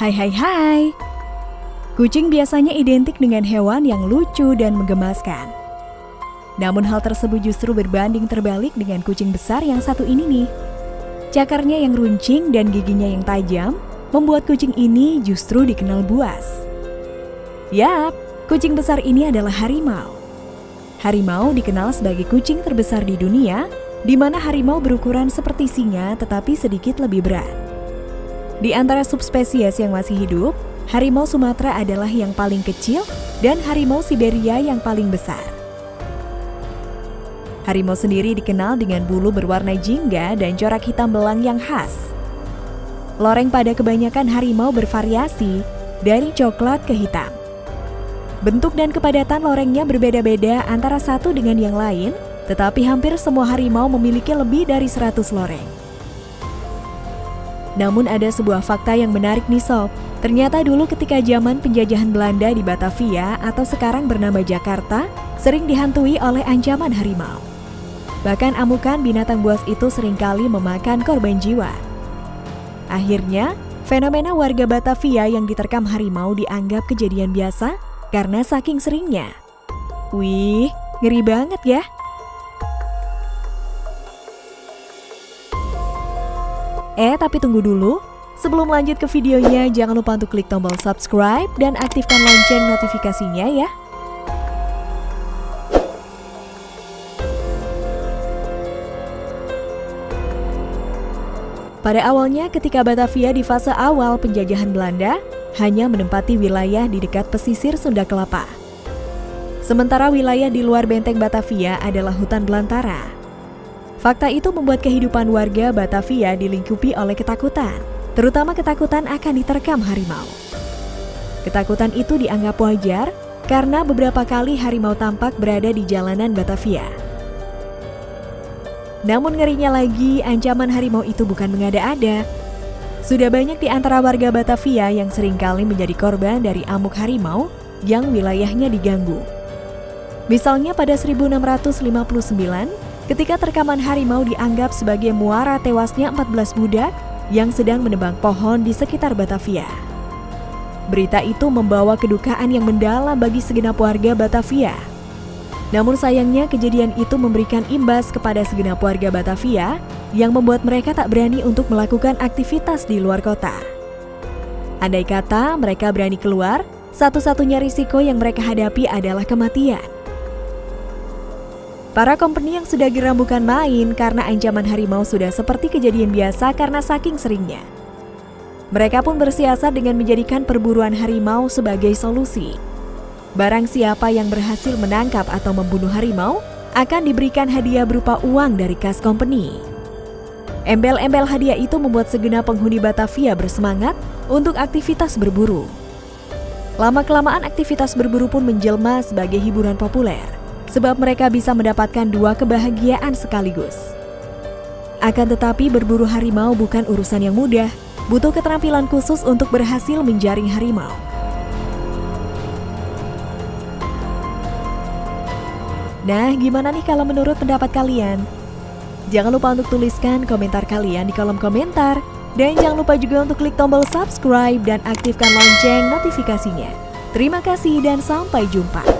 Hai hai hai. Kucing biasanya identik dengan hewan yang lucu dan menggemaskan. Namun hal tersebut justru berbanding terbalik dengan kucing besar yang satu ini nih. Cakarnya yang runcing dan giginya yang tajam membuat kucing ini justru dikenal buas. Yap, kucing besar ini adalah harimau. Harimau dikenal sebagai kucing terbesar di dunia, di mana harimau berukuran seperti singa tetapi sedikit lebih berat. Di antara subspesies yang masih hidup, harimau Sumatera adalah yang paling kecil dan harimau Siberia yang paling besar. Harimau sendiri dikenal dengan bulu berwarna jingga dan corak hitam belang yang khas. Loreng pada kebanyakan harimau bervariasi dari coklat ke hitam. Bentuk dan kepadatan lorengnya berbeda-beda antara satu dengan yang lain, tetapi hampir semua harimau memiliki lebih dari 100 loreng. Namun ada sebuah fakta yang menarik nih sob. Ternyata dulu ketika zaman penjajahan Belanda di Batavia atau sekarang bernama Jakarta, sering dihantui oleh ancaman harimau. Bahkan amukan binatang buas itu sering kali memakan korban jiwa. Akhirnya, fenomena warga Batavia yang diterkam harimau dianggap kejadian biasa karena saking seringnya. Wih, ngeri banget ya. Eh, tapi tunggu dulu. Sebelum lanjut ke videonya, jangan lupa untuk klik tombol subscribe dan aktifkan lonceng notifikasinya ya. Pada awalnya ketika Batavia di fase awal penjajahan Belanda, hanya menempati wilayah di dekat pesisir Sunda Kelapa. Sementara wilayah di luar benteng Batavia adalah hutan belantara. Fakta itu membuat kehidupan warga Batavia dilingkupi oleh ketakutan, terutama ketakutan akan diterkam harimau. Ketakutan itu dianggap wajar karena beberapa kali harimau tampak berada di jalanan Batavia. Namun ngerinya lagi, ancaman harimau itu bukan mengada-ada. Sudah banyak di antara warga Batavia yang sering kali menjadi korban dari amuk harimau yang wilayahnya diganggu. Misalnya pada 1659, ketika terkaman harimau dianggap sebagai muara tewasnya 14 budak yang sedang menebang pohon di sekitar Batavia. Berita itu membawa kedukaan yang mendalam bagi segenap warga Batavia. Namun sayangnya kejadian itu memberikan imbas kepada segenap warga Batavia yang membuat mereka tak berani untuk melakukan aktivitas di luar kota. Andai kata mereka berani keluar, satu-satunya risiko yang mereka hadapi adalah kematian. Para company yang sudah geram bukan main karena ancaman harimau sudah seperti kejadian biasa karena saking seringnya. Mereka pun bersiasat dengan menjadikan perburuan harimau sebagai solusi. Barang siapa yang berhasil menangkap atau membunuh harimau akan diberikan hadiah berupa uang dari kas company. Embel-embel hadiah itu membuat segenap penghuni Batavia bersemangat untuk aktivitas berburu. Lama-kelamaan aktivitas berburu pun menjelma sebagai hiburan populer sebab mereka bisa mendapatkan dua kebahagiaan sekaligus. Akan tetapi berburu harimau bukan urusan yang mudah, butuh keterampilan khusus untuk berhasil menjaring harimau. Nah, gimana nih kalau menurut pendapat kalian? Jangan lupa untuk tuliskan komentar kalian di kolom komentar. Dan jangan lupa juga untuk klik tombol subscribe dan aktifkan lonceng notifikasinya. Terima kasih dan sampai jumpa.